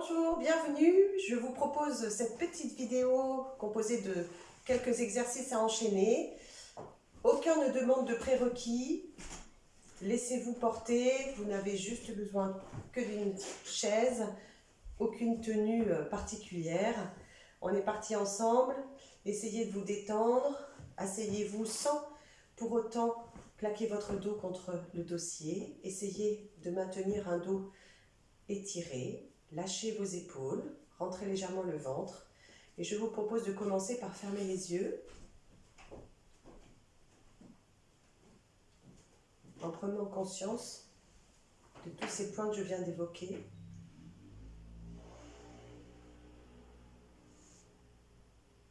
Bonjour, bienvenue. Je vous propose cette petite vidéo composée de quelques exercices à enchaîner. Aucun ne demande de prérequis. Laissez-vous porter. Vous n'avez juste besoin que d'une chaise. Aucune tenue euh, particulière. On est parti ensemble. Essayez de vous détendre. Asseyez-vous sans pour autant plaquer votre dos contre le dossier. Essayez de maintenir un dos étiré. Lâchez vos épaules, rentrez légèrement le ventre. Et je vous propose de commencer par fermer les yeux. En prenant conscience de tous ces points que je viens d'évoquer.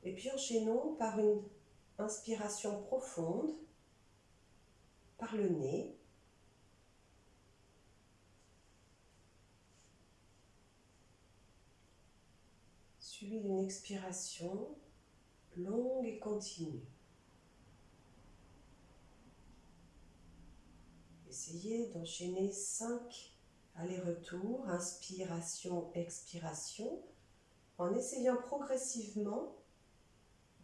Et puis enchaînons par une inspiration profonde par le nez. Suivi d'une expiration longue et continue. Essayez d'enchaîner cinq allers-retours, inspiration, expiration, en essayant progressivement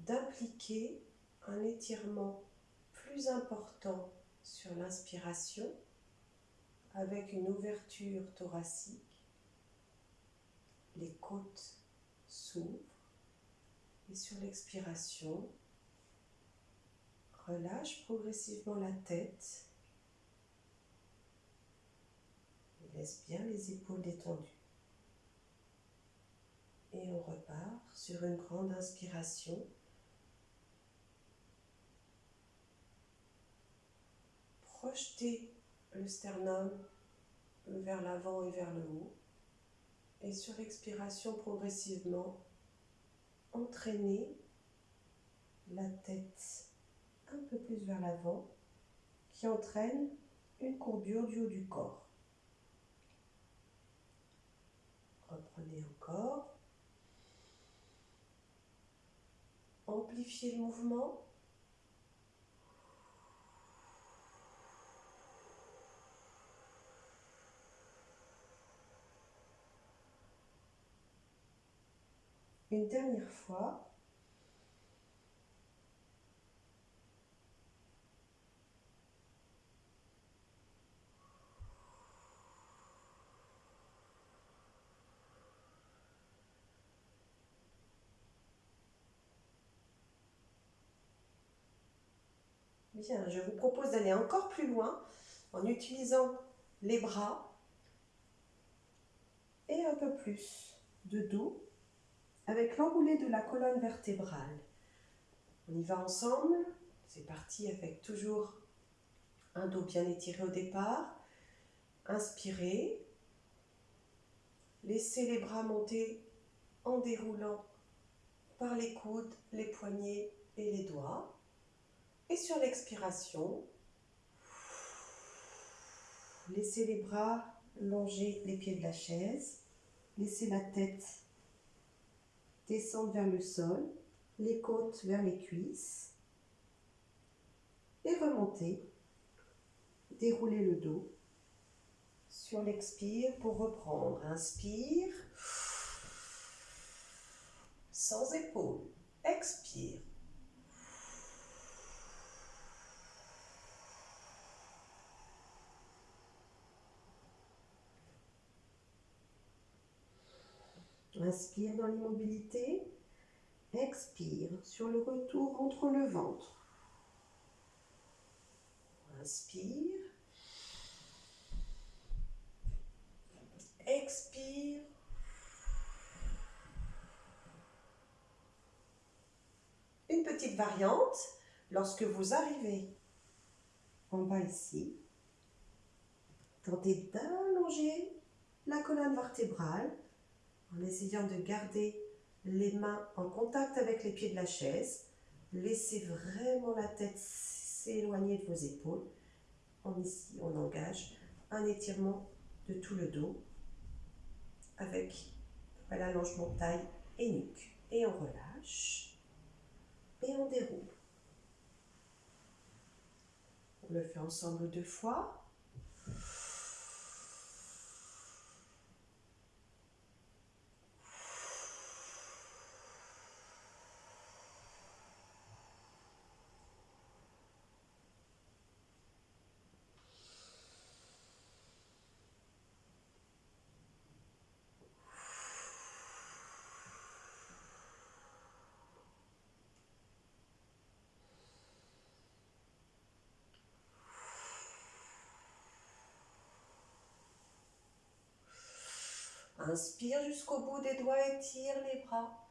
d'impliquer un étirement plus important sur l'inspiration avec une ouverture thoracique, les côtes s'ouvre et sur l'expiration, relâche progressivement la tête et laisse bien les épaules détendues. Et on repart sur une grande inspiration. Projetez le sternum vers l'avant et vers le haut. Et sur l'expiration, progressivement, entraîner la tête un peu plus vers l'avant, qui entraîne une courbure du haut du corps. Reprenez encore. Amplifiez le mouvement. Une dernière fois. Bien, je vous propose d'aller encore plus loin en utilisant les bras et un peu plus de dos avec l'enroulé de la colonne vertébrale. On y va ensemble. C'est parti avec toujours un dos bien étiré au départ. Inspirez. Laissez les bras monter en déroulant par les coudes, les poignets et les doigts. Et sur l'expiration, laissez les bras longer les pieds de la chaise. Laissez la tête descendre vers le sol, les côtes vers les cuisses et remonter, dérouler le dos sur l'expire pour reprendre. Inspire, sans épaule, expire. Inspire dans l'immobilité. Expire sur le retour entre le ventre. Inspire. Expire. Une petite variante, lorsque vous arrivez en bas ici, tentez d'allonger la colonne vertébrale en essayant de garder les mains en contact avec les pieds de la chaise. Laissez vraiment la tête s'éloigner de vos épaules. En ici, on engage un étirement de tout le dos avec l'allongement taille et nuque. Et on relâche et on déroule. On le fait ensemble deux fois. Inspire jusqu'au bout des doigts, étire les bras.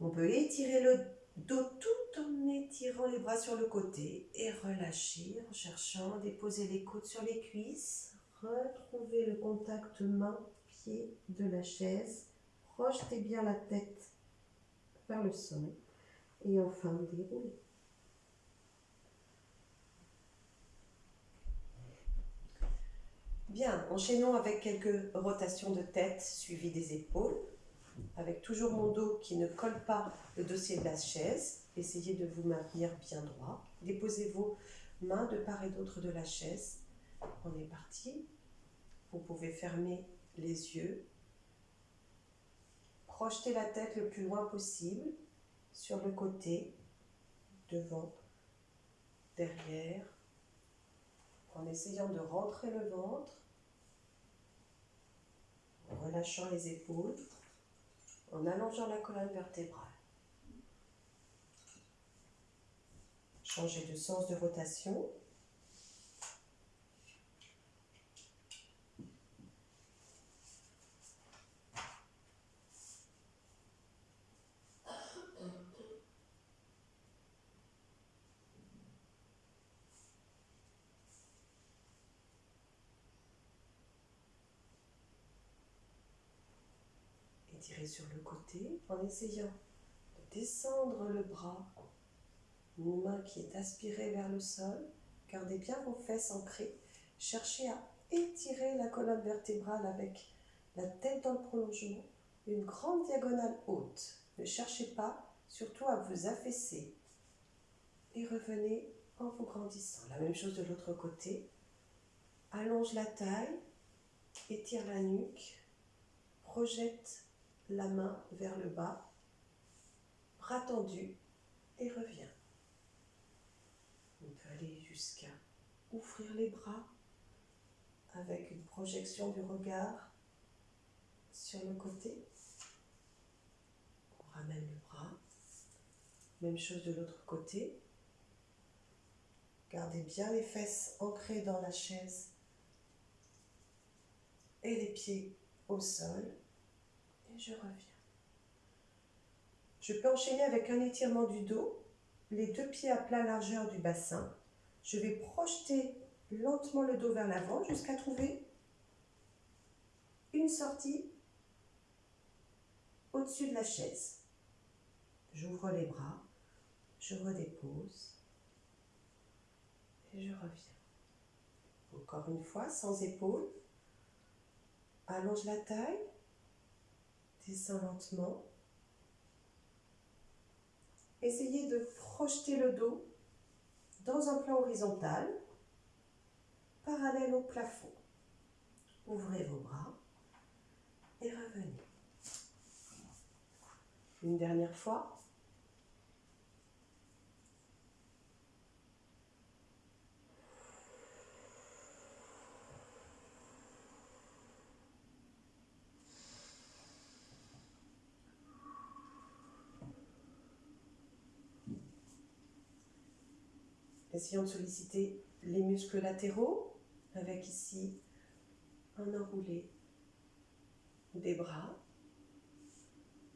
On peut étirer le dos tout en étirant les bras sur le côté et relâcher en cherchant à déposer les coudes sur les cuisses. Retrouvez le contact main-pied de la chaise. Projetez bien la tête vers le sol et enfin déroulez. Bien, enchaînons avec quelques rotations de tête suivies des épaules avec toujours mon dos qui ne colle pas le dossier de la chaise. Essayez de vous maintenir bien droit. Déposez vos mains de part et d'autre de la chaise. On est parti. Vous pouvez fermer les yeux. Projetez la tête le plus loin possible sur le côté, devant, derrière, en essayant de rentrer le ventre, en relâchant les épaules en allongeant la colonne vertébrale. Changez de sens de rotation. Sur le côté en essayant de descendre le bras, une main qui est aspirée vers le sol. Gardez bien vos fesses ancrées. Cherchez à étirer la colonne vertébrale avec la tête dans le prolongement, une grande diagonale haute. Ne cherchez pas surtout à vous affaisser. Et revenez en vous grandissant. La même chose de l'autre côté. Allonge la taille, étire la nuque, projette la main vers le bas, bras tendu et revient. On peut aller jusqu'à ouvrir les bras avec une projection du regard sur le côté. On ramène le bras. Même chose de l'autre côté. Gardez bien les fesses ancrées dans la chaise et les pieds au sol je reviens. Je peux enchaîner avec un étirement du dos, les deux pieds à plat largeur du bassin. Je vais projeter lentement le dos vers l'avant jusqu'à trouver une sortie au-dessus de la chaise. J'ouvre les bras, je redépose et je reviens. Encore une fois, sans épaules. Allonge la taille, Descends lentement. Essayez de projeter le dos dans un plan horizontal, parallèle au plafond. Ouvrez vos bras et revenez. Une dernière fois. Essayons de solliciter les muscles latéraux avec ici un enroulé des bras.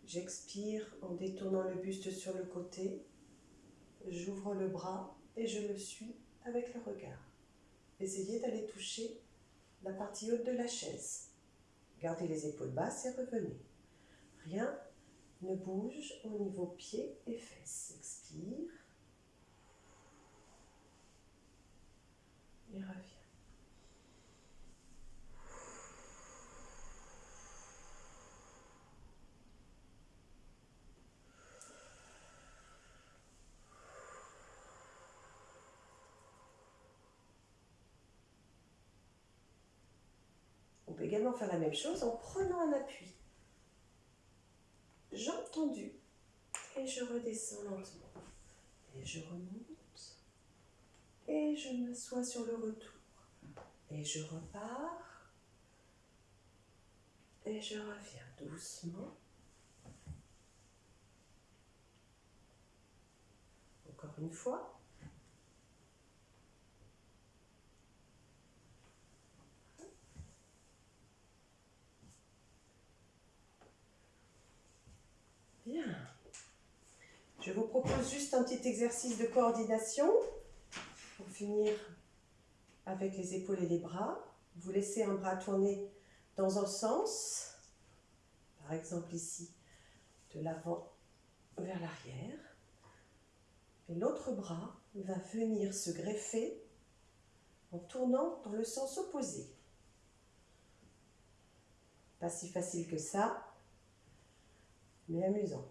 J'expire en détournant le buste sur le côté. J'ouvre le bras et je le suis avec le regard. Essayez d'aller toucher la partie haute de la chaise. Gardez les épaules basses et revenez. Rien ne bouge au niveau pieds et fesses. Expire. On peut également faire la même chose en prenant un appui. Jambes tendues. Et je redescends lentement. Et je remonte et je m'assois sur le retour. Et je repars et je reviens doucement. Encore une fois. Bien. Je vous propose juste un petit exercice de coordination pour finir avec les épaules et les bras. Vous laissez un bras tourner dans un sens, par exemple ici, de l'avant vers l'arrière. Et l'autre bras va venir se greffer en tournant dans le sens opposé. Pas si facile que ça, mais amusant.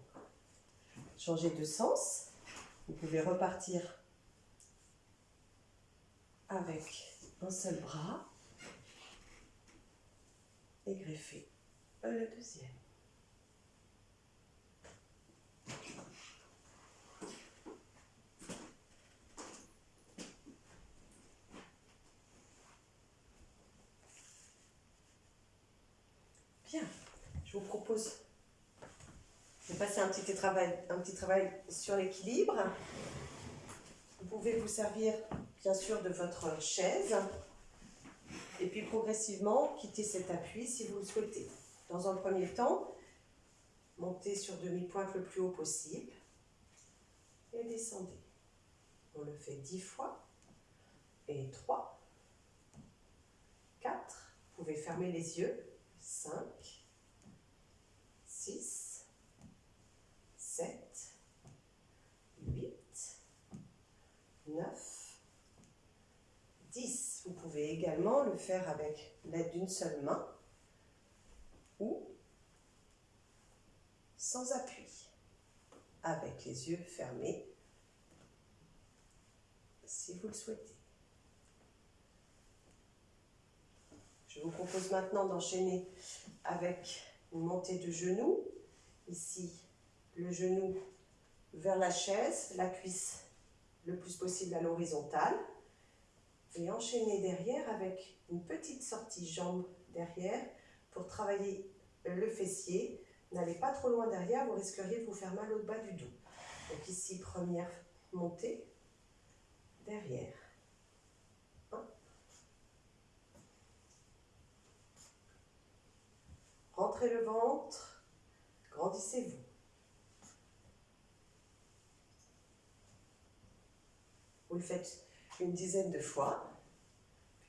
Changez de sens. Vous pouvez repartir avec un seul bras et greffer le deuxième. Bien, je vous propose de passer un petit travail, un petit travail sur l'équilibre. Vous pouvez vous servir bien sûr de votre chaise et puis progressivement quitter cet appui si vous le souhaitez. Dans un premier temps, montez sur demi-pointe le plus haut possible et descendez. On le fait 10 fois et 3, 4, vous pouvez fermer les yeux, 5, 6, 7, 8, 9, pouvez également le faire avec l'aide d'une seule main ou sans appui, avec les yeux fermés, si vous le souhaitez. Je vous propose maintenant d'enchaîner avec une montée de genoux. Ici, le genou vers la chaise, la cuisse le plus possible à l'horizontale et enchaîner derrière avec une petite sortie jambe derrière pour travailler le fessier. N'allez pas trop loin derrière, vous risqueriez de vous faire mal au bas du dos. Donc ici, première montée, derrière. Rentrez le ventre, grandissez-vous. Vous le faites une dizaine de fois.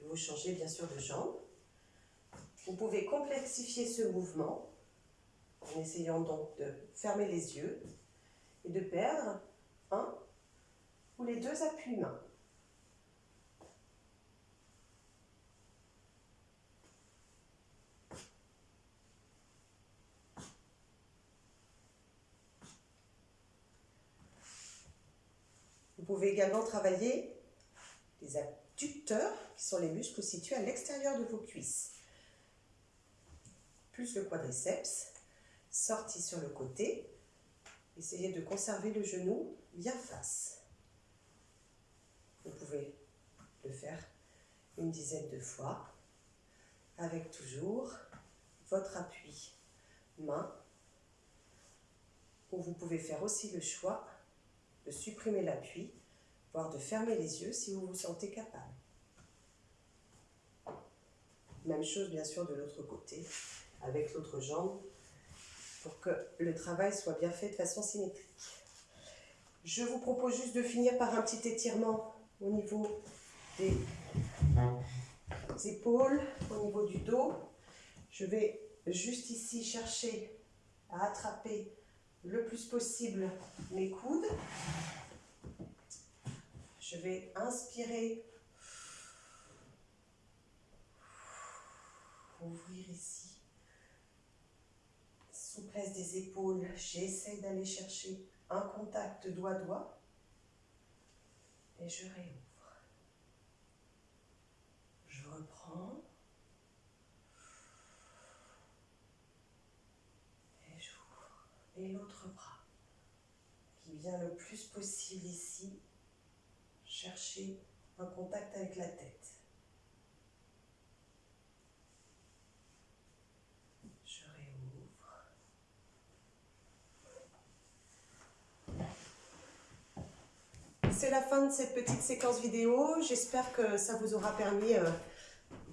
Vous changez bien sûr de jambe. Vous pouvez complexifier ce mouvement en essayant donc de fermer les yeux et de perdre un ou les deux appuis-mains. Vous pouvez également travailler les adducteurs, qui sont les muscles situés à l'extérieur de vos cuisses. Plus le quadriceps, sorti sur le côté. Essayez de conserver le genou bien face. Vous pouvez le faire une dizaine de fois, avec toujours votre appui main, ou vous pouvez faire aussi le choix de supprimer l'appui voire de fermer les yeux si vous vous sentez capable. Même chose bien sûr de l'autre côté, avec l'autre jambe, pour que le travail soit bien fait de façon symétrique. Je vous propose juste de finir par un petit étirement au niveau des épaules, au niveau du dos. Je vais juste ici chercher à attraper le plus possible mes coudes je vais inspirer. Ouvrir ici. Souplesse des épaules. J'essaie d'aller chercher un contact doigt-doigt. Et je réouvre. Je reprends. Et j'ouvre. Et l'autre bras qui vient le plus possible ici chercher un contact avec la tête. Je réouvre. c'est la fin de cette petite séquence vidéo. J'espère que ça vous aura permis euh,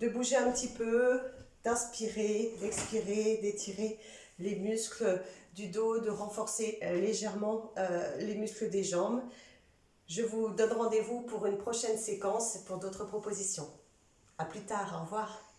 de bouger un petit peu, d'inspirer, d'expirer, d'étirer les muscles du dos, de renforcer euh, légèrement euh, les muscles des jambes. Je vous donne rendez-vous pour une prochaine séquence pour d'autres propositions. A plus tard, au revoir.